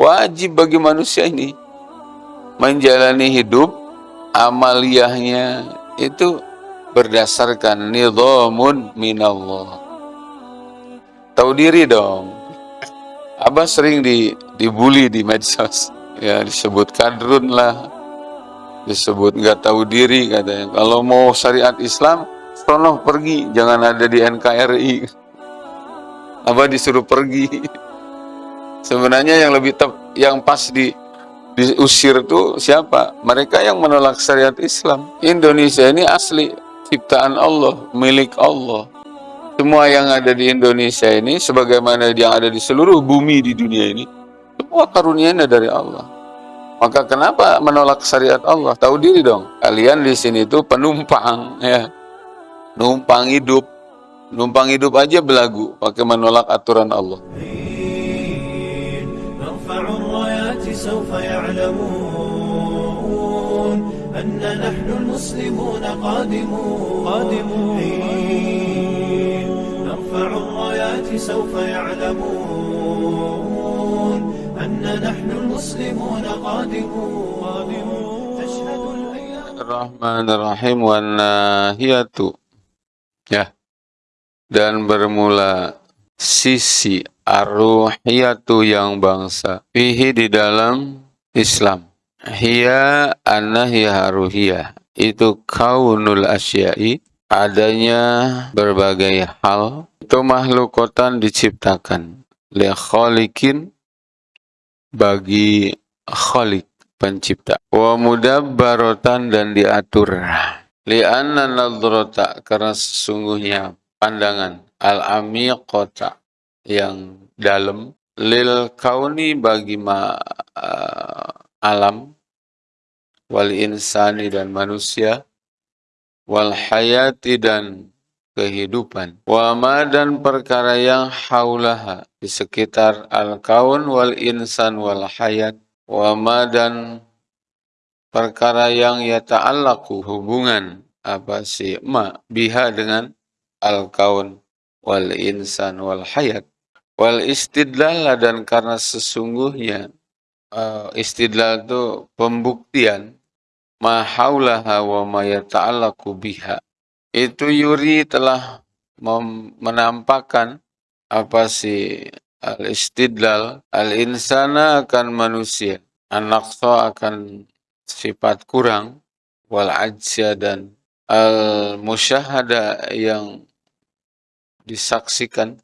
wajib bagi manusia ini menjalani hidup amaliyahnya itu berdasarkan nidhamun minallah. Tahu diri dong. Abah sering di dibully di medsos. Ya disebut kadrun lah. Disebut nggak tahu diri katanya. Kalau mau syariat Islam, sono pergi, jangan ada di NKRI. Abah disuruh pergi. Sebenarnya yang lebih tep, yang pas di diusir itu siapa? Mereka yang menolak syariat Islam. Indonesia ini asli ciptaan Allah, milik Allah. Semua yang ada di Indonesia ini, sebagaimana yang ada di seluruh bumi di dunia ini, semua karunianya dari Allah. Maka kenapa menolak syariat Allah? Tahu diri dong. Kalian di sini itu penumpang, ya, numpang hidup, numpang hidup aja belagu, pakai menolak aturan Allah. سوف يعلمون أن نحن المسلمون قادمون. قادمون. نرفع الرايات سوف يعلمون أن نحن المسلمون قادمون. تشهد الأيام الرحمن الرحيم. والناهية. ya dan bermula sisi arruhiyatu yang bangsa. Fihi di dalam Islam. Hiya annahiya haruhiyah itu kaunul asyai. Adanya berbagai hal. Itu makhlukotan diciptakan. Li khalikin bagi khalik pencipta. Wa mudabbarotan dan diatur. Li anna nadrata karena sesungguhnya pandangan. Al-amiqata yang dalam. Lil kauni bagi ma, uh, alam. Wal insani dan manusia. Wal hayati dan kehidupan. Wa ma dan perkara yang haulaha di sekitar al kaun wal insan wal hayat. Wa ma dan perkara yang ya ta'allaku hubungan apa sih ma biha dengan al kaun wal insan wal hayat Wal istidlal dan karena sesungguhnya uh, istidlal itu pembuktian. Ma haulaha wa ma biha. Itu yuri telah menampakkan apa sih al-istidlal al-insana akan manusia, an-naqsa akan sifat kurang, wal ajsa dan al-musyahada yang disaksikan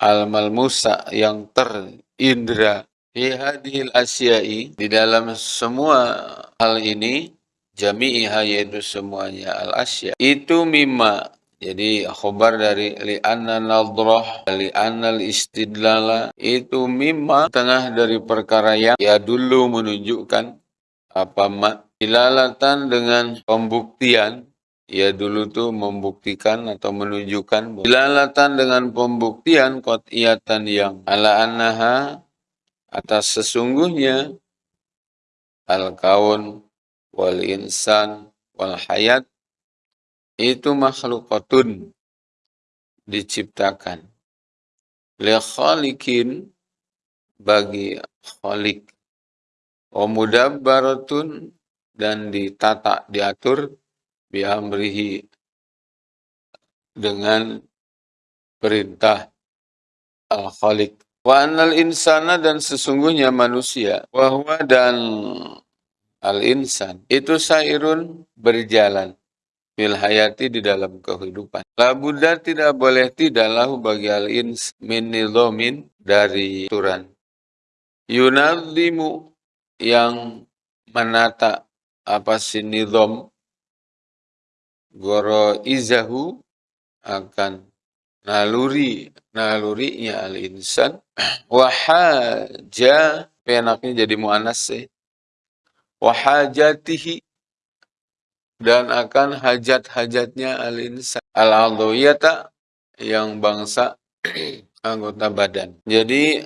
al-malmusa yang terindra fi hadhil asyai di dalam semua hal ini jami'iha yaitu semuanya al asya itu mimma jadi khobar dari li anna nadrah li anna istidlala itu mimma tengah dari perkara yang ya dulu menunjukkan apa ma ilalatan dengan pembuktian ia dulu tuh membuktikan atau menunjukkan dilalatan dengan pembuktian qat'iyatan yang ala annaha? Atas sesungguhnya al-kaun wal insan wal hayat itu makhlukatun diciptakan. Li khalikin bagi khalik. Wa mudabbaratun dan ditata diatur biamrihi dengan perintah al-khaliq wa anal insana dan sesungguhnya manusia wahwa dan al-insan itu sairun berjalan fil hayati di dalam kehidupan. La Buddha tidak boleh tidak lahu bagi al-ins min nizomin dari aturan. Yunadzimu yang menata apa si nizom goro izahu akan naluri nalurinya al insan wahaja penaknya jadi muannas sih. Wahajatihi dan akan hajat-hajatnya al insan al adawiyata yang bangsa anggota badan. Jadi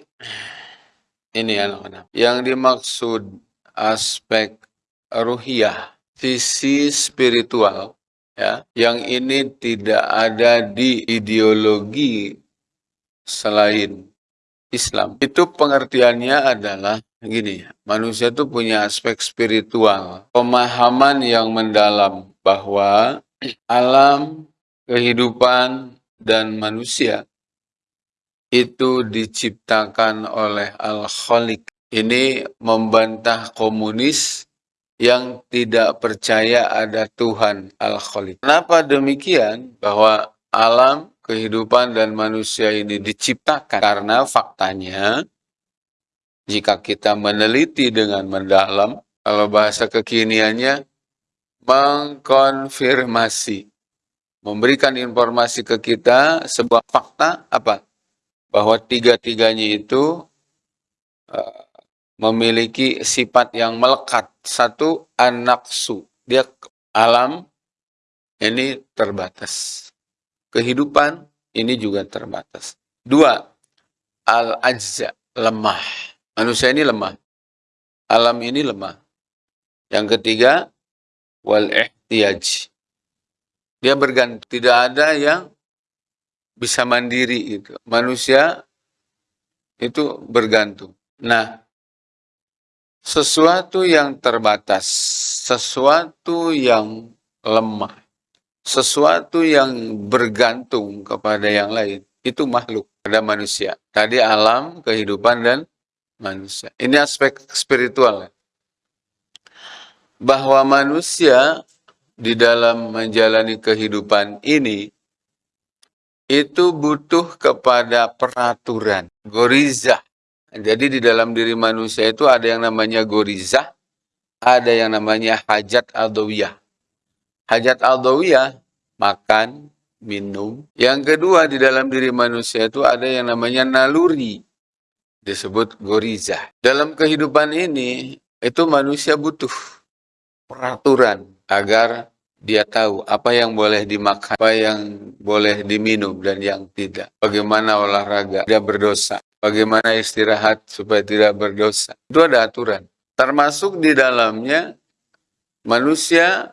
ini anak-anak yang dimaksud aspek ruhiyah visi spiritual ya yang ini tidak ada di ideologi selain Islam. Itu pengertiannya adalah gini, manusia itu punya aspek spiritual, pemahaman yang mendalam bahwa alam, kehidupan, dan manusia itu diciptakan oleh Al-Khaliq. Ini membantah komunis yang tidak percaya ada Tuhan Al-Khaliq. Kenapa demikian? Bahwa alam, kehidupan dan manusia ini diciptakan karena faktanya jika kita meneliti dengan mendalam kalau bahasa kekiniannya mengkonfirmasi memberikan informasi ke kita sebuah fakta apa bahwa tiga-tiganya itu memiliki sifat yang melekat satu anaksu dia alam ini terbatas kehidupan ini juga terbatas. Dua, al-ajza, lemah. Manusia ini lemah. Alam ini lemah. Yang ketiga, wal-ihtiyaj. Dia bergantung. Tidak ada yang bisa mandiri itu. Manusia itu bergantung. Nah, sesuatu yang terbatas, sesuatu yang lemah, sesuatu yang bergantung kepada yang lain, itu makhluk, ada manusia. Tadi alam, kehidupan, dan manusia. Ini aspek spiritual. Bahwa manusia di dalam menjalani kehidupan ini, itu butuh kepada peraturan, gorizah. Jadi di dalam diri manusia itu ada yang namanya gorizah, ada yang namanya hajat aldawiyah. Hajat aldawiyah, makan, minum. Yang kedua, di dalam diri manusia itu ada yang namanya naluri. Disebut goriza. Dalam kehidupan ini, itu manusia butuh peraturan agar dia tahu apa yang boleh dimakan, apa yang boleh diminum, dan yang tidak. Bagaimana olahraga, tidak berdosa. Bagaimana istirahat supaya tidak berdosa. Itu ada aturan. Termasuk di dalamnya, manusia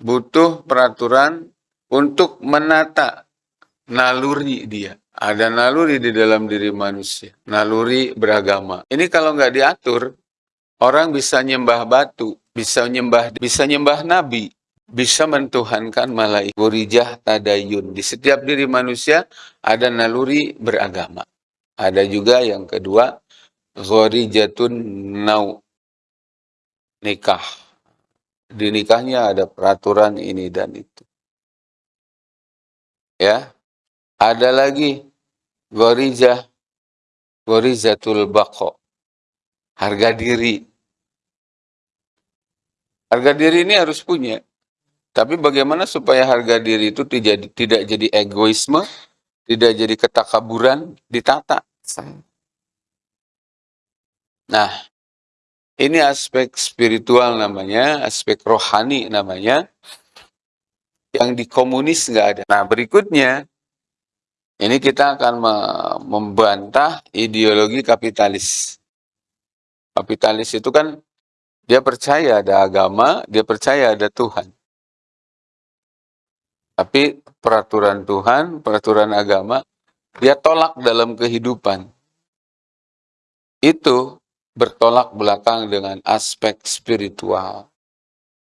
butuh peraturan untuk menata naluri dia. Ada naluri di dalam diri manusia, naluri beragama. Ini kalau nggak diatur, orang bisa nyembah batu, bisa nyembah bisa nyembah nabi, bisa mentuhankan malaikat. Gurijah tadayun. Di setiap diri manusia ada naluri beragama. Ada juga yang kedua, Ghorijatun nau. Nikah di nikahnya ada peraturan ini dan itu. Ya. Ada lagi gorizah gorizatul bako. Harga diri. Harga diri ini harus punya. Tapi bagaimana supaya harga diri itu tidak jadi egoisme, tidak jadi ketakaburan, ditata. Nah, ini aspek spiritual namanya, aspek rohani namanya, yang di komunis nggak ada. Nah berikutnya, ini kita akan membantah ideologi kapitalis. Kapitalis itu kan dia percaya ada agama, dia percaya ada Tuhan. Tapi peraturan Tuhan, peraturan agama, dia tolak dalam kehidupan. Itu bertolak belakang dengan aspek spiritual.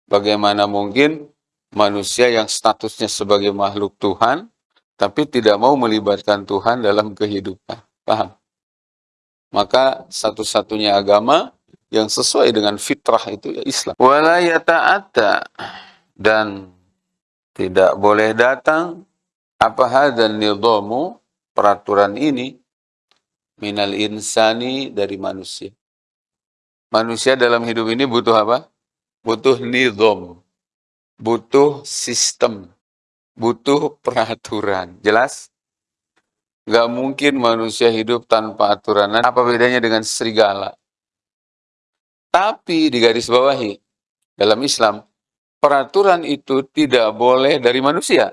Bagaimana mungkin manusia yang statusnya sebagai makhluk Tuhan, tapi tidak mau melibatkan Tuhan dalam kehidupan. Paham? Maka satu-satunya agama yang sesuai dengan fitrah itu ya Islam. Wala yata'ata dan tidak boleh datang apa dan nidhamu peraturan ini minal insani dari manusia. Manusia dalam hidup ini butuh apa? Butuh nidom, butuh sistem, butuh peraturan. Jelas? Gak mungkin manusia hidup tanpa aturan. Apa bedanya dengan serigala? Tapi di garis bawahi, dalam Islam, peraturan itu tidak boleh dari manusia.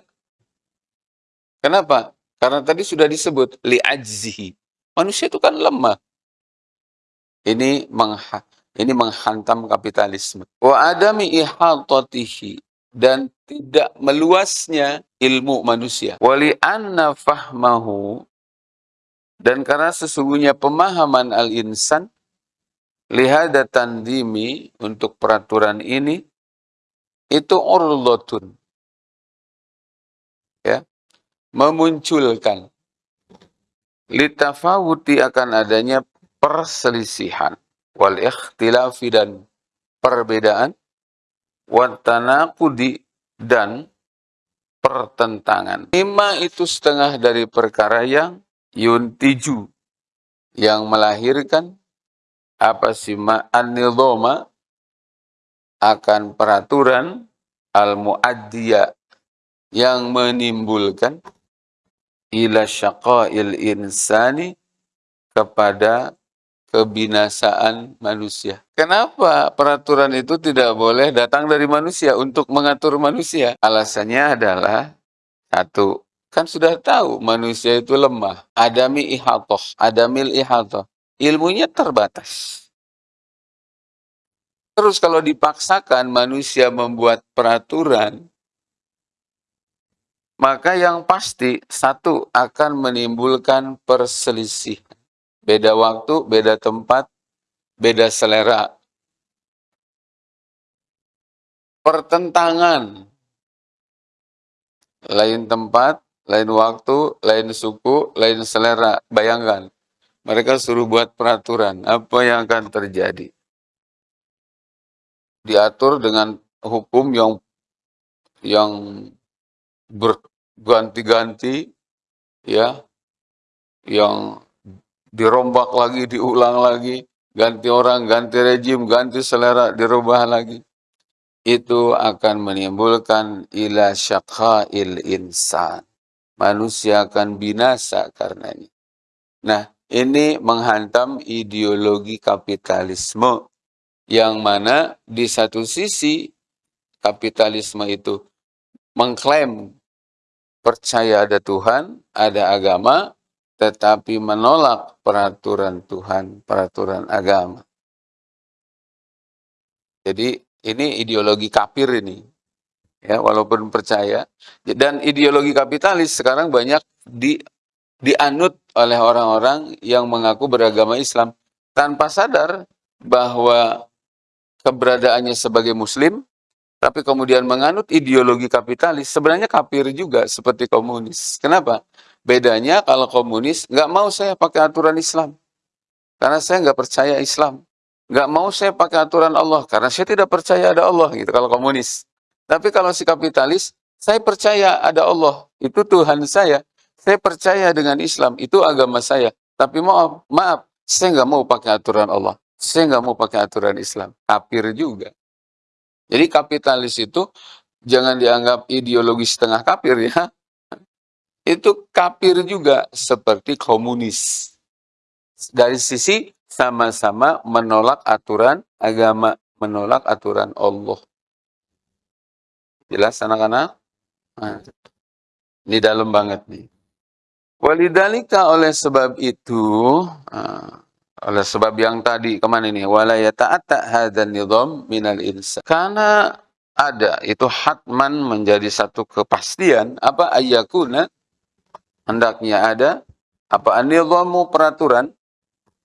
Kenapa? Karena tadi sudah disebut li'ajzihi. Manusia itu kan lemah. Ini mengha ini menghantam kapitalisme. Wa adami ihatatihi dan tidak meluasnya ilmu manusia. Wali anna fahmahu Dan karena sesungguhnya pemahaman al-insan lihada tandimi untuk peraturan ini itu urlotun. Ya. Memunculkan. Litafawuti akan adanya perselisihan. Wal ikhtilafi dan perbedaan. Watanakudi dan pertentangan. Lima itu setengah dari perkara yang yuntiju. Yang melahirkan. Apa sih? An akan peraturan al-muaddiya yang menimbulkan ila syaqail insani kepada kebinasaan manusia. Kenapa peraturan itu tidak boleh datang dari manusia untuk mengatur manusia? Alasannya adalah satu, kan sudah tahu manusia itu lemah. Adami ihatoh, adamil ihatoh. Ilmunya terbatas. Terus kalau dipaksakan manusia membuat peraturan, maka yang pasti satu akan menimbulkan perselisihan beda waktu, beda tempat, beda selera. Pertentangan, lain tempat, lain waktu, lain suku, lain selera. Bayangkan, mereka suruh buat peraturan, apa yang akan terjadi? Diatur dengan hukum yang yang berganti-ganti, ya, yang dirombak lagi, diulang lagi, ganti orang, ganti rejim, ganti selera, dirubah lagi. Itu akan menimbulkan ila il insan. Manusia akan binasa karenanya. Nah, ini menghantam ideologi kapitalisme yang mana di satu sisi kapitalisme itu mengklaim percaya ada Tuhan, ada agama, tetapi menolak peraturan Tuhan, peraturan agama. Jadi ini ideologi kafir ini. Ya, walaupun percaya dan ideologi kapitalis sekarang banyak di dianut oleh orang-orang yang mengaku beragama Islam tanpa sadar bahwa keberadaannya sebagai muslim tapi kemudian menganut ideologi kapitalis sebenarnya kafir juga seperti komunis. Kenapa? Bedanya kalau komunis, nggak mau saya pakai aturan Islam. Karena saya nggak percaya Islam. Nggak mau saya pakai aturan Allah. Karena saya tidak percaya ada Allah. gitu Kalau komunis. Tapi kalau si kapitalis, saya percaya ada Allah. Itu Tuhan saya. Saya percaya dengan Islam. Itu agama saya. Tapi maaf, maaf. Saya nggak mau pakai aturan Allah. Saya nggak mau pakai aturan Islam. Kafir juga. Jadi kapitalis itu jangan dianggap ideologi setengah kafir ya itu kafir juga seperti komunis. Dari sisi sama-sama menolak aturan agama, menolak aturan Allah. Jelas anak-anak? Nah, ini dalam banget nih. Walidalika oleh sebab itu, uh, oleh sebab yang tadi ke mana ini? Walaya ta'ata hadan nidham minal insa. Karena ada, itu hatman menjadi satu kepastian, apa ayakuna, hendaknya ada apa anidhamu peraturan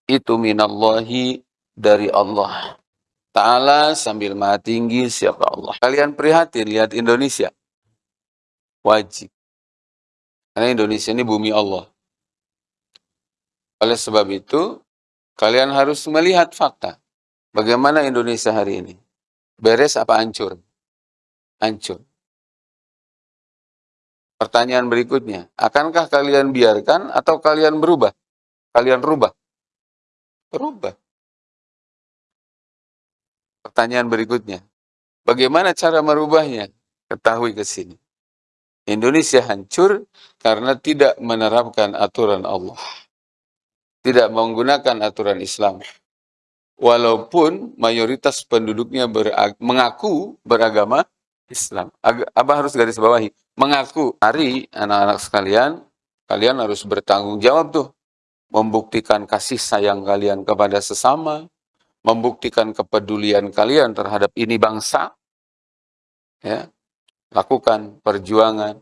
itu minallahi dari Allah Ta'ala sambil maha tinggi siapa Allah. Kalian prihatin lihat Indonesia. Wajib. Karena Indonesia ini bumi Allah. Oleh sebab itu, kalian harus melihat fakta. Bagaimana Indonesia hari ini? Beres apa hancur? Hancur. Pertanyaan berikutnya, akankah kalian biarkan atau kalian berubah? Kalian rubah? Berubah. Pertanyaan berikutnya, bagaimana cara merubahnya? Ketahui ke sini. Indonesia hancur karena tidak menerapkan aturan Allah. Tidak menggunakan aturan Islam. Walaupun mayoritas penduduknya mengaku beragama Islam. Abah harus garis bawahi. Mengaku, hari anak-anak sekalian, kalian harus bertanggung jawab tuh. Membuktikan kasih sayang kalian kepada sesama, membuktikan kepedulian kalian terhadap ini bangsa. Ya, lakukan perjuangan,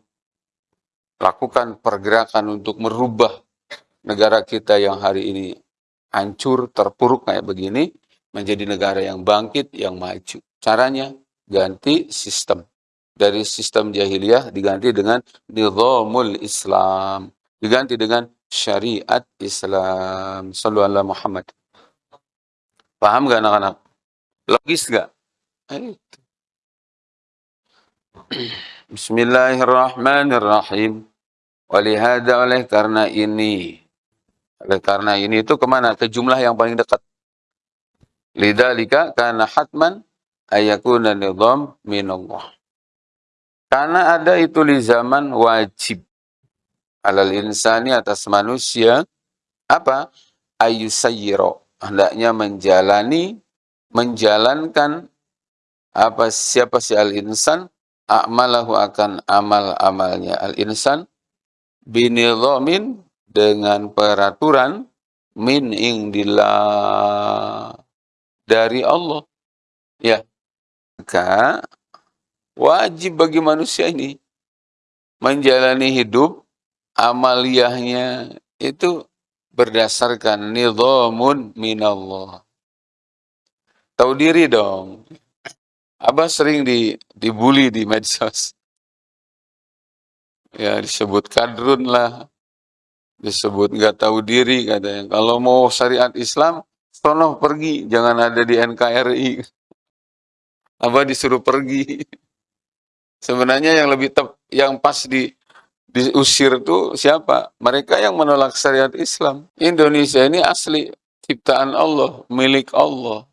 lakukan pergerakan untuk merubah negara kita yang hari ini hancur, terpuruk kayak begini, menjadi negara yang bangkit, yang maju. Caranya ganti sistem. Dari sistem jahiliyah diganti dengan nizamul Islam. Diganti dengan syariat Islam. Sallallahu Muhammad. Paham gak anak-anak? Logis gak? Bismillahirrahmanirrahim. Walihada oleh karena ini. Oleh karena ini itu ke mana? Ke jumlah yang paling dekat. Lidalika karena hatman ayakuna nizam minallah. Karena ada itu di zaman wajib alal insani atas manusia apa ayusayyiro hendaknya menjalani menjalankan apa siapa si al insan a'malahu akan amal-amalnya al insan binidhamin dengan peraturan min indillah dari Allah ya maka Wajib bagi manusia ini menjalani hidup amaliyahnya itu berdasarkan nidhamun minallah. Tahu diri dong. Abah sering di, dibully di medsos. Ya disebut kadrun lah. Disebut nggak tahu diri katanya. Kalau mau syariat Islam, sono pergi. Jangan ada di NKRI. Abah disuruh pergi. Sebenarnya yang lebih tep, yang pas di diusir itu siapa? Mereka yang menolak syariat Islam. Indonesia ini asli ciptaan Allah, milik Allah.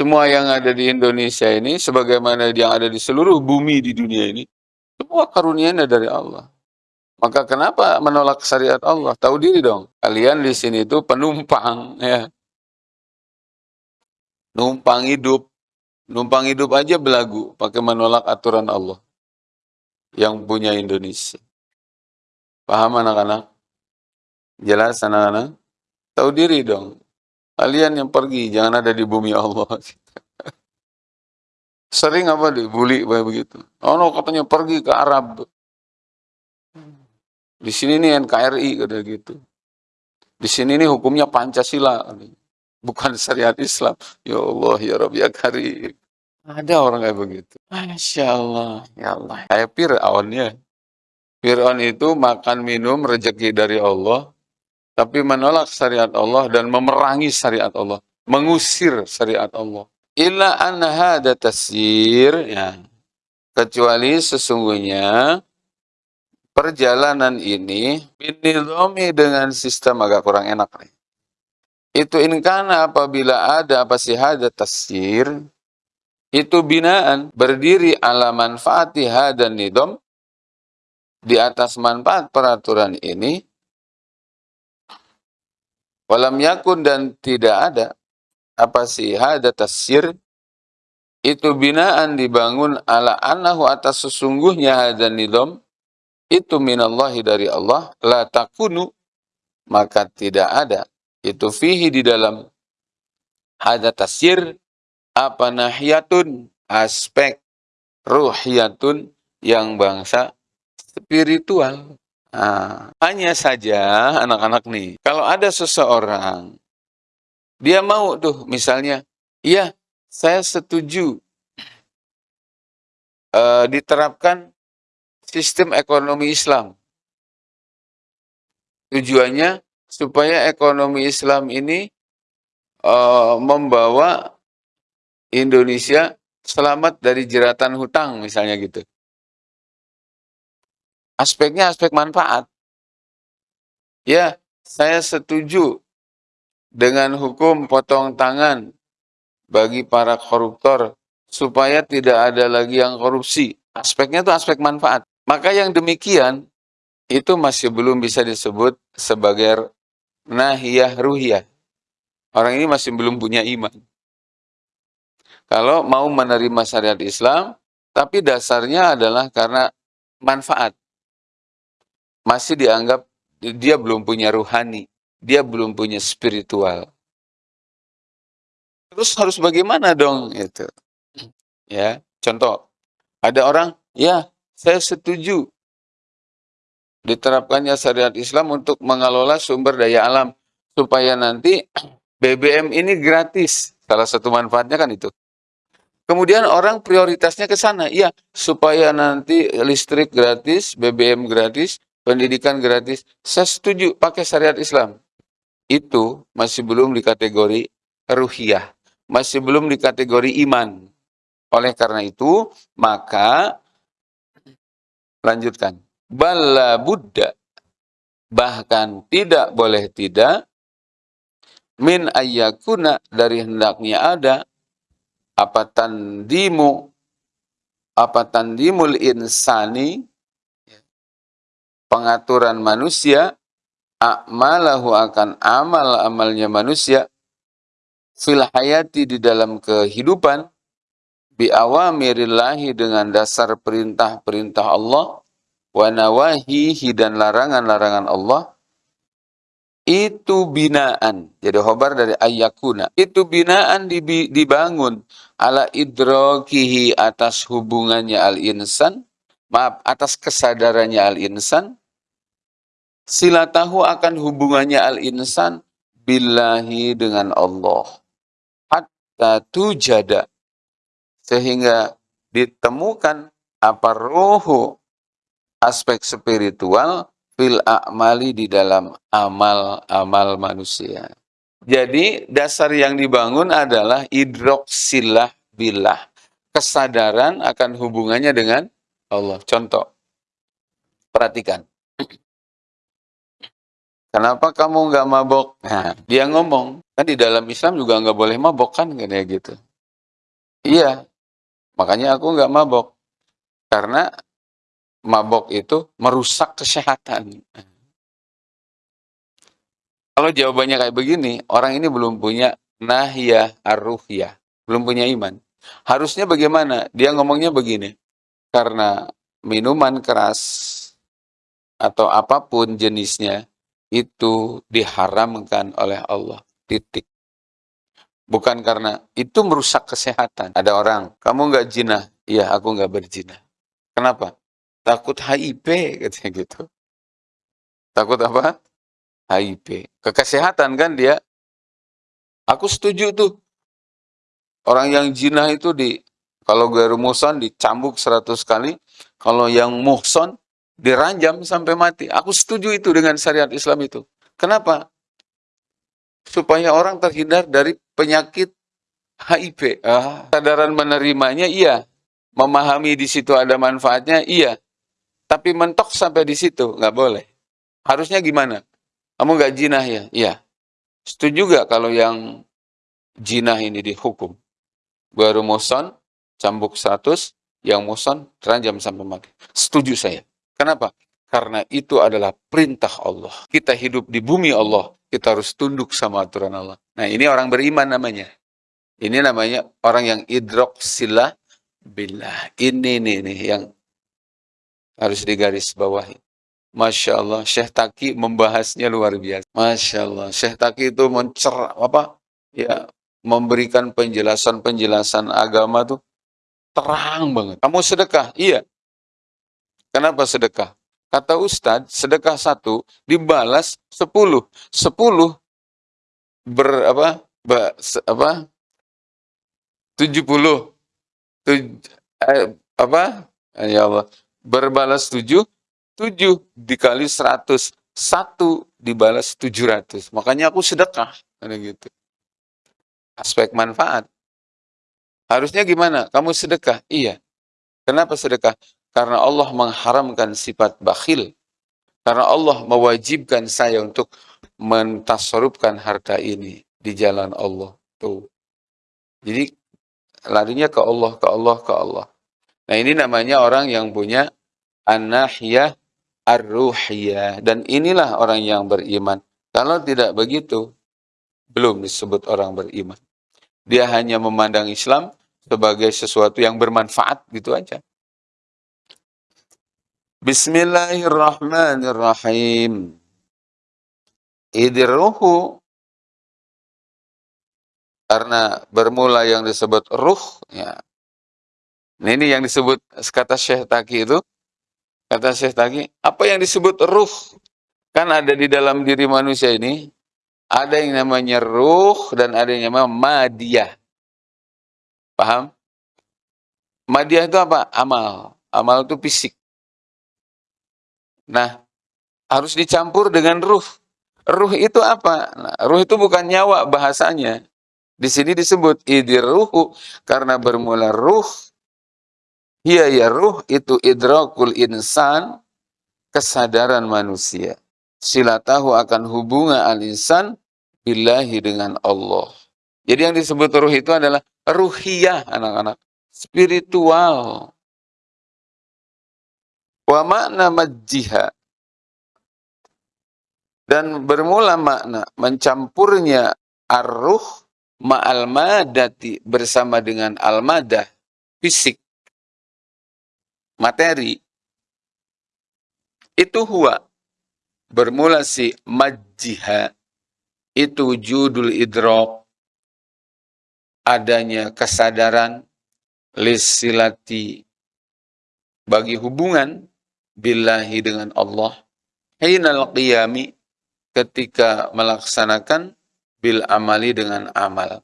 Semua yang ada di Indonesia ini, sebagaimana yang ada di seluruh bumi di dunia ini, semua karunianya dari Allah. Maka kenapa menolak syariat Allah? Tahu diri dong. Kalian di sini itu penumpang, ya. Numpang hidup. Numpang hidup aja belagu, pakai menolak aturan Allah yang punya Indonesia. Paham anak-anak? Jelas anak-anak? Tahu diri dong. Kalian yang pergi, jangan ada di bumi Allah. Sering apa dibully begitu. Oh no, katanya pergi ke Arab. Di sini nih NKRI kata gitu. Di sini nih hukumnya Pancasila. Bukan syariat Islam. Ya Allah, ya Rabbi, ya Karim. Ada orang kayak begitu. Masya Allah, ya Allah. Kayak Fir'aun ya. Fir'aun itu makan minum rezeki dari Allah, tapi menolak syariat Allah dan memerangi syariat Allah. Mengusir syariat Allah. Illa anha ada tasir, ya. Kecuali sesungguhnya perjalanan ini binidomi dengan sistem agak kurang enak nih. Itu inkana apabila ada apa sih ada tasir, itu binaan berdiri ala manfaati dan nidom di atas manfaat peraturan ini walam yakun dan tidak ada apa sih hada tasir itu binaan dibangun ala anahu atas sesungguhnya dan nidom itu minallahi dari Allah la takunu maka tidak ada itu fihi di dalam hada tasir apa nahiyatun aspek ruhiyatun yang bangsa spiritual. Nah, hanya saja anak-anak nih, kalau ada seseorang, dia mau tuh misalnya, iya saya setuju uh, diterapkan sistem ekonomi Islam. Tujuannya supaya ekonomi Islam ini uh, membawa Indonesia selamat dari jeratan hutang misalnya gitu. Aspeknya aspek manfaat. Ya, saya setuju dengan hukum potong tangan bagi para koruptor supaya tidak ada lagi yang korupsi. Aspeknya itu aspek manfaat. Maka yang demikian itu masih belum bisa disebut sebagai nahiyah ruhiyah. Orang ini masih belum punya iman. Kalau mau menerima syariat Islam, tapi dasarnya adalah karena manfaat. Masih dianggap dia belum punya ruhani, dia belum punya spiritual. Terus harus bagaimana dong itu? Ya, contoh, ada orang, ya saya setuju diterapkannya syariat Islam untuk mengelola sumber daya alam supaya nanti BBM ini gratis. Salah satu manfaatnya kan itu. Kemudian orang prioritasnya ke sana, iya, supaya nanti listrik gratis, BBM gratis, pendidikan gratis. Saya setuju pakai syariat Islam. Itu masih belum di kategori ruhiyah, masih belum di kategori iman. Oleh karena itu, maka lanjutkan. Bala Buddha, bahkan tidak boleh tidak, min ayyakuna dari hendaknya ada. Apa tandimu? Apa tandimul insani? Pengaturan manusia. Akmalahu akan amal-amalnya manusia. Fil hayati di dalam kehidupan bi awamirillahi dengan dasar perintah-perintah Allah wa nawahihi dan larangan-larangan Allah itu binaan. Jadi hobar dari ayakuna. Itu binaan dibangun ala idrokihi atas hubungannya al-insan. Maaf, atas kesadarannya al-insan. Sila tahu akan hubungannya al-insan billahi dengan Allah. Hatta tujada. Sehingga ditemukan apa rohu aspek spiritual fil a'mali di dalam amal-amal manusia. Jadi dasar yang dibangun adalah idroksilah bilah. Kesadaran akan hubungannya dengan Allah. Contoh, perhatikan. Kenapa kamu nggak mabok? Nah, dia ngomong, kan di dalam Islam juga nggak boleh mabok kan, kayak gitu. Iya, makanya aku nggak mabok. Karena mabok itu merusak kesehatan. Kalau jawabannya kayak begini, orang ini belum punya nahya arruhya, belum punya iman. Harusnya bagaimana? Dia ngomongnya begini, karena minuman keras atau apa pun jenisnya itu diharamkan oleh Allah. Titik. Bukan karena itu merusak kesehatan. Ada orang, kamu nggak jinah? Iya, aku nggak berjinah. Kenapa? Takut HIV katanya gitu. Takut apa? HIV. Kekesehatan kan dia. Aku setuju tuh. Orang yang jinah itu di kalau gue rumusan dicambuk 100 kali, kalau yang muhson diranjam sampai mati. Aku setuju itu dengan syariat Islam itu. Kenapa? Supaya orang terhindar dari penyakit HIV. Ah, sadaran menerimanya iya. Memahami di situ ada manfaatnya iya. Tapi mentok sampai di situ, nggak boleh. Harusnya gimana? Kamu nggak jinah ya? Iya. Setuju juga kalau yang jinah ini dihukum? Baru muson, cambuk 100, yang muson, teranjam sampai mati. Setuju saya. Kenapa? Karena itu adalah perintah Allah. Kita hidup di bumi Allah, kita harus tunduk sama aturan Allah. Nah ini orang beriman namanya. Ini namanya orang yang idrok sila billah. Ini nih, nih yang harus digaris bawahi. Masya Allah, Syekh Taki membahasnya luar biasa. Masya Allah, Syekh Taki itu mencer apa? Ya, memberikan penjelasan-penjelasan agama tuh terang banget. Kamu sedekah? Iya. Kenapa sedekah? Kata Ustadz, sedekah satu dibalas sepuluh. Sepuluh ber apa? Ba, se, apa? Tujuh puluh. Eh, apa? Ya Allah berbalas tujuh, tujuh dikali seratus, satu dibalas tujuh ratus. Makanya aku sedekah, ada gitu. Aspek manfaat. Harusnya gimana? Kamu sedekah? Iya. Kenapa sedekah? Karena Allah mengharamkan sifat bakhil. Karena Allah mewajibkan saya untuk mentasarufkan harta ini di jalan Allah. Tuh. Jadi larinya ke Allah, ke Allah, ke Allah. Nah ini namanya orang yang punya an-nahiyah ar-ruhiyah. Dan inilah orang yang beriman. Kalau tidak begitu, belum disebut orang beriman. Dia hanya memandang Islam sebagai sesuatu yang bermanfaat gitu aja. Bismillahirrahmanirrahim. Idirruhu karena bermula yang disebut ruh ya Nah, ini yang disebut kata Syekh Taki itu Kata Syekh Tagi, apa yang disebut ruh? Kan ada di dalam diri manusia ini, ada yang namanya ruh dan ada yang namanya madiyah. Paham? Madiyah itu apa? Amal. Amal itu fisik. Nah, harus dicampur dengan ruh. Ruh itu apa? Nah, ruh itu bukan nyawa bahasanya. Di sini disebut idiruhu karena bermula ruh. Iya ya ruh itu idrakul insan kesadaran manusia. Sila tahu akan hubungan al-insan billahi dengan Allah. Jadi yang disebut ruh itu adalah ruhiyah anak-anak. Spiritual. Wa makna majjiha. Dan bermula makna mencampurnya arruh ma'al madati bersama dengan al-madah, fisik, materi, itu huwa. Bermula si majjiha, itu judul idrok, adanya kesadaran, lisilati, bagi hubungan, billahi dengan Allah, hinal qiyami, ketika melaksanakan bil amali dengan amal.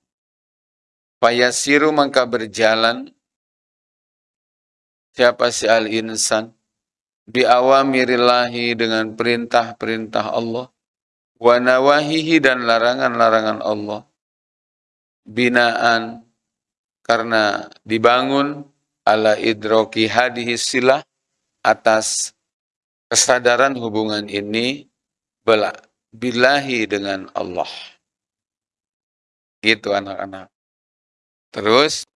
Fayasiru maka berjalan. Siapa si al insan? Bi awamirillahi dengan perintah-perintah Allah. Wa nawahihi dan larangan-larangan Allah. Binaan karena dibangun. Ala idroki hadihi silah atas kesadaran hubungan ini bilahi dengan Allah. Gitu anak-anak. Terus,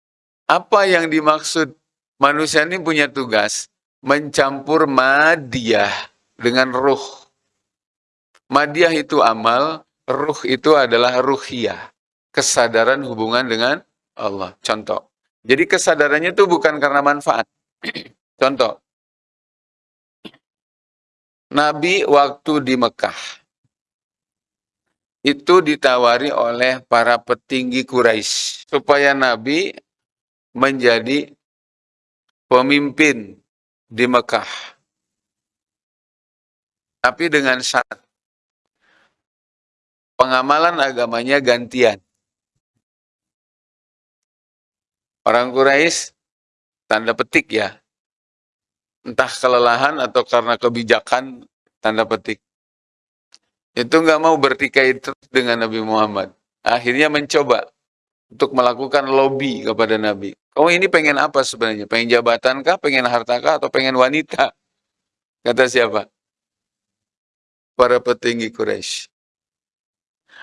apa yang dimaksud manusia ini punya tugas? Mencampur madiyah dengan ruh. Madiyah itu amal, ruh itu adalah ruhiyah. Kesadaran hubungan dengan Allah. Contoh. Jadi kesadarannya itu bukan karena manfaat. Contoh. Nabi waktu di Mekah itu ditawari oleh para petinggi Quraisy supaya Nabi menjadi pemimpin di Mekah. Tapi dengan syarat pengamalan agamanya gantian. Orang Quraisy tanda petik ya. Entah kelelahan atau karena kebijakan tanda petik itu nggak mau bertikai terus dengan Nabi Muhammad. Akhirnya mencoba untuk melakukan lobby kepada Nabi. Kamu ini pengen apa sebenarnya? Pengen jabatan kah? Pengen harta kah? Atau pengen wanita? Kata siapa? Para petinggi Quraisy.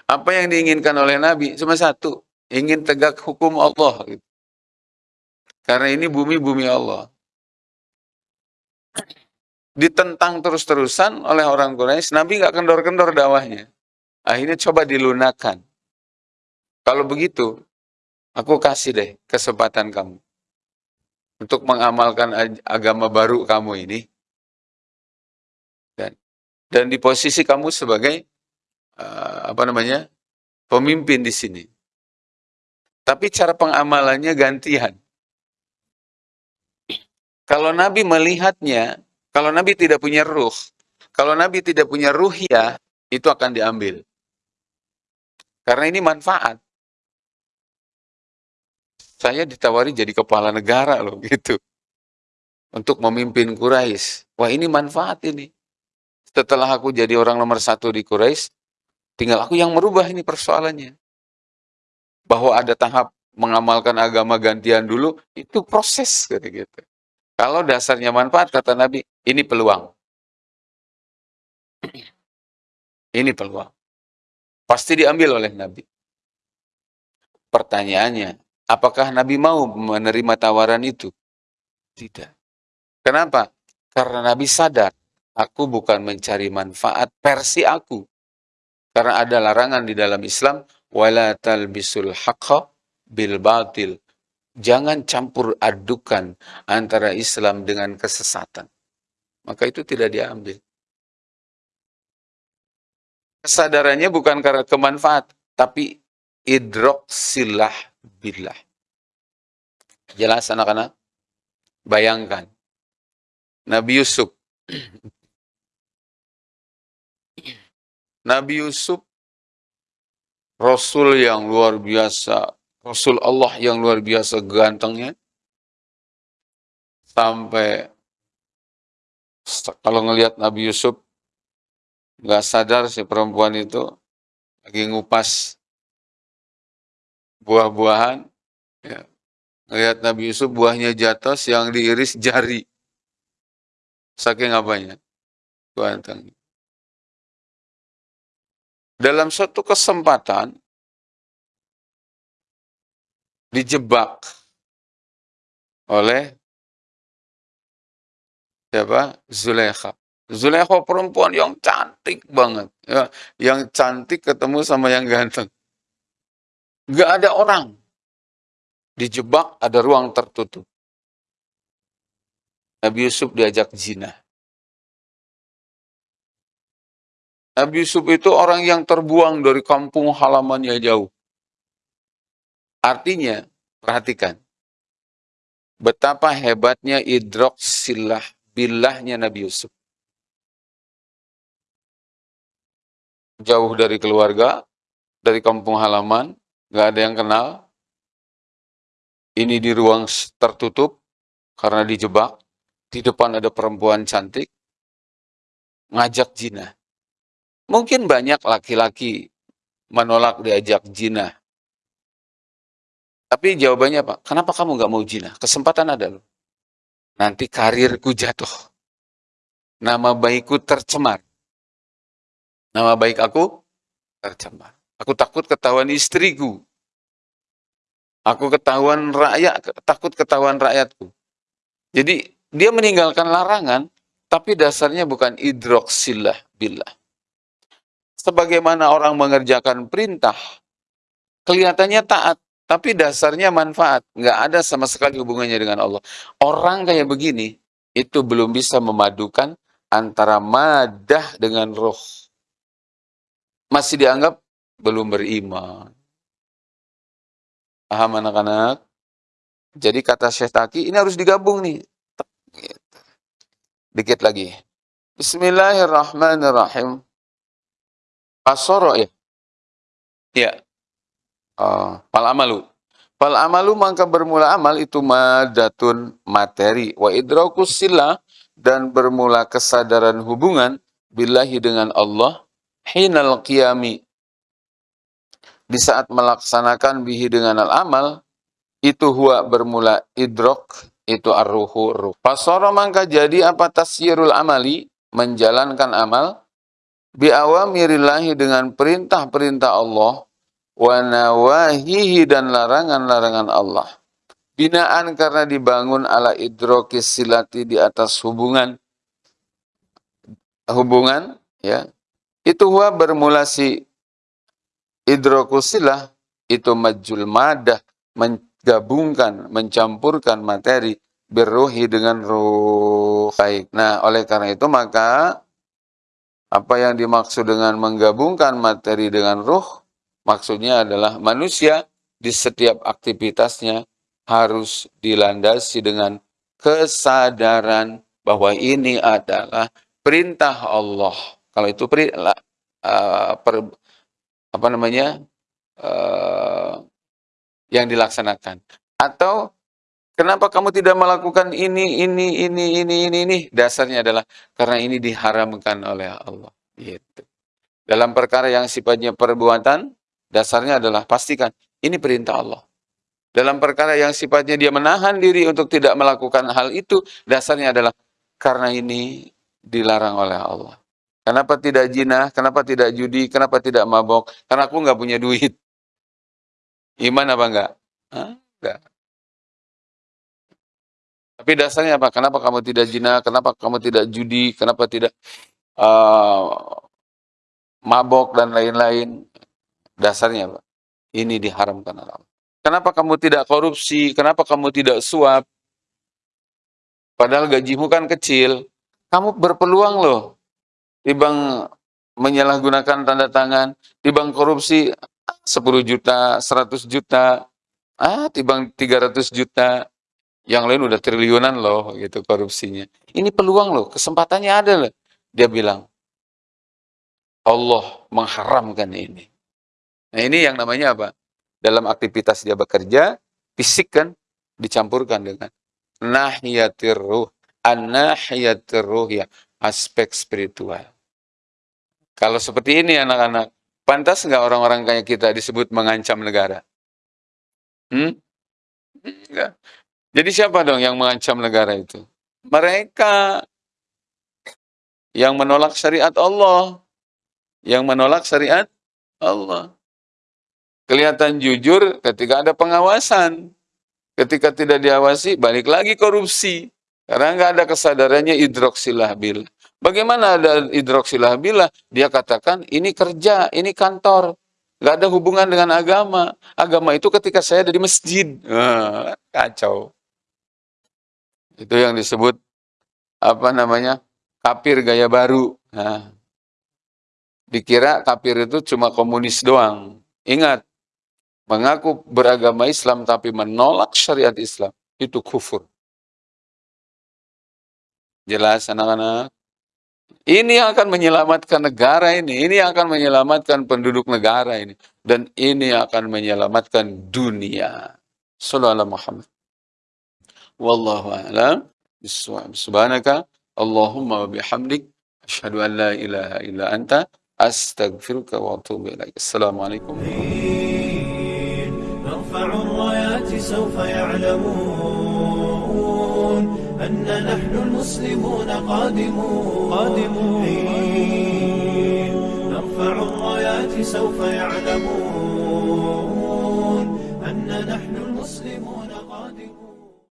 Apa yang diinginkan oleh Nabi? Cuma satu. Ingin tegak hukum Allah. Karena ini bumi-bumi Allah ditentang terus-terusan oleh orang Quraisy, Nabi nggak kendor-kendor dakwahnya. Akhirnya coba dilunakan. Kalau begitu, aku kasih deh kesempatan kamu untuk mengamalkan agama baru kamu ini. Dan, dan di posisi kamu sebagai uh, apa namanya pemimpin di sini. Tapi cara pengamalannya gantian. Kalau Nabi melihatnya kalau Nabi tidak punya ruh, kalau Nabi tidak punya ruhiyah, itu akan diambil. Karena ini manfaat. Saya ditawari jadi kepala negara loh gitu. Untuk memimpin Quraisy. Wah ini manfaat ini. Setelah aku jadi orang nomor satu di Quraisy, tinggal aku yang merubah ini persoalannya. Bahwa ada tahap mengamalkan agama gantian dulu, itu proses gitu. -gitu. Kalau dasarnya manfaat, kata Nabi, ini peluang. Ini peluang. Pasti diambil oleh Nabi. Pertanyaannya, apakah Nabi mau menerima tawaran itu? Tidak. Kenapa? Karena Nabi sadar, aku bukan mencari manfaat versi aku. Karena ada larangan di dalam Islam, wala talbisul haqqa bil batil. Jangan campur adukan antara Islam dengan kesesatan. Maka itu tidak diambil. Kesadarannya bukan karena kemanfaat, tapi idrok silah billah. Jelas anak-anak? Bayangkan. Nabi Yusuf Nabi Yusuf Rasul yang luar biasa, Rasul Allah yang luar biasa gantengnya, sampai kalau ngelihat Nabi Yusuf nggak sadar si perempuan itu lagi ngupas buah-buahan, ya. ngelihat Nabi Yusuf buahnya jatuh yang diiris jari, saking apanya, ganteng. Dalam suatu kesempatan, dijebak oleh siapa? Zulekha. Zulekha perempuan yang cantik banget. Ya, yang cantik ketemu sama yang ganteng. Gak ada orang. Dijebak ada ruang tertutup. Nabi Yusuf diajak zina. Nabi Yusuf itu orang yang terbuang dari kampung halamannya jauh. Artinya, perhatikan. Betapa hebatnya idrok silah bilahnya Nabi Yusuf. Jauh dari keluarga, dari kampung halaman, gak ada yang kenal. Ini di ruang tertutup, karena dijebak. Di depan ada perempuan cantik, ngajak zina. Mungkin banyak laki-laki menolak diajak jina. Tapi jawabannya apa? Kenapa kamu nggak mau jina? Kesempatan ada loh. Nanti karirku jatuh. Nama baikku tercemar. Nama baik aku tercemar. Aku takut ketahuan istriku. Aku ketahuan rakyat, takut ketahuan rakyatku. Jadi dia meninggalkan larangan, tapi dasarnya bukan idroksilah billah sebagaimana orang mengerjakan perintah, kelihatannya taat, tapi dasarnya manfaat. Nggak ada sama sekali hubungannya dengan Allah. Orang kayak begini, itu belum bisa memadukan antara madah dengan roh. Masih dianggap belum beriman. Paham anak-anak? Jadi kata Syekh Taki, ini harus digabung nih. Dikit lagi. Bismillahirrahmanirrahim. Asoro ya. Ya. Uh, pal amalu. Pal amalu maka bermula amal itu madatun materi. Wa idrakus sila dan bermula kesadaran hubungan billahi dengan Allah hinal qiyami. Di saat melaksanakan bihi dengan al-amal, itu huwa bermula idrok, itu arruhu ruh. Pasoro maka jadi apa tasyirul amali, menjalankan amal, biawamirillahi dengan perintah-perintah Allah wa nawahihi dan larangan-larangan Allah. Binaan karena dibangun ala idrokis silati di atas hubungan hubungan ya. Itu huwa bermula si idrokusilah itu majul madah menggabungkan, mencampurkan materi berruhi dengan ruh baik. Nah, oleh karena itu maka apa yang dimaksud dengan menggabungkan materi dengan ruh? Maksudnya adalah manusia di setiap aktivitasnya harus dilandasi dengan kesadaran bahwa ini adalah perintah Allah. Kalau itu perintah, uh, per, apa namanya uh, yang dilaksanakan. Atau Kenapa kamu tidak melakukan ini, ini, ini, ini, ini, ini? Dasarnya adalah karena ini diharamkan oleh Allah. Gitu. Dalam perkara yang sifatnya perbuatan, dasarnya adalah pastikan ini perintah Allah. Dalam perkara yang sifatnya dia menahan diri untuk tidak melakukan hal itu, dasarnya adalah karena ini dilarang oleh Allah. Kenapa tidak jinah? Kenapa tidak judi? Kenapa tidak mabok? Karena aku nggak punya duit. Iman apa enggak? Enggak. Tapi dasarnya apa? Kenapa kamu tidak zina? Kenapa kamu tidak judi? Kenapa tidak uh, mabok dan lain-lain? Dasarnya apa? Ini diharamkan Allah. Kenapa kamu tidak korupsi? Kenapa kamu tidak suap? Padahal gajimu kan kecil. Kamu berpeluang loh. Dibang menyalahgunakan tanda tangan. Dibang korupsi 10 juta, 100 juta. Ah, tibang 300 juta Yang lain udah triliunan loh gitu korupsinya. Ini peluang loh, kesempatannya ada loh. Dia bilang, Allah mengharamkan ini. Nah ini yang namanya apa? Dalam aktivitas dia bekerja, fisik kan dicampurkan dengan nahiyatir ruh, an-nahiyatir ruh ya, aspek spiritual. Kalau seperti ini anak-anak, pantas nggak orang-orang kayak kita disebut mengancam negara? Hmm? Jadi siapa dong yang mengancam negara itu? Mereka yang menolak syariat Allah. Yang menolak syariat Allah. Kelihatan jujur ketika ada pengawasan. Ketika tidak diawasi, balik lagi korupsi. Karena nggak ada kesadarannya hidroksilabil. Bagaimana ada hidroksilabil? Dia katakan, ini kerja, ini kantor. Nggak ada hubungan dengan agama. Agama itu ketika saya ada di masjid. Nah, kacau. Itu yang disebut apa namanya? Kafir gaya baru. Nah, dikira kafir itu cuma komunis doang. Ingat, mengaku beragama Islam tapi menolak syariat Islam itu kufur. Jelas anak-anak? Ini yang akan menyelamatkan negara ini. Ini yang akan menyelamatkan penduduk negara ini. Dan ini akan menyelamatkan dunia. Sallallahu Muhammad. Wallahu a'lam Subhanaka Allahumma wa bihamdik asyhadu an la ilaha illa anta astaghfiruka wa atubu ilaik. Assalamualaikum سوف يعلمون أن نحن المسلمون قادمون. قادمون. نرفع الرايات سوف يعلمون أن نحن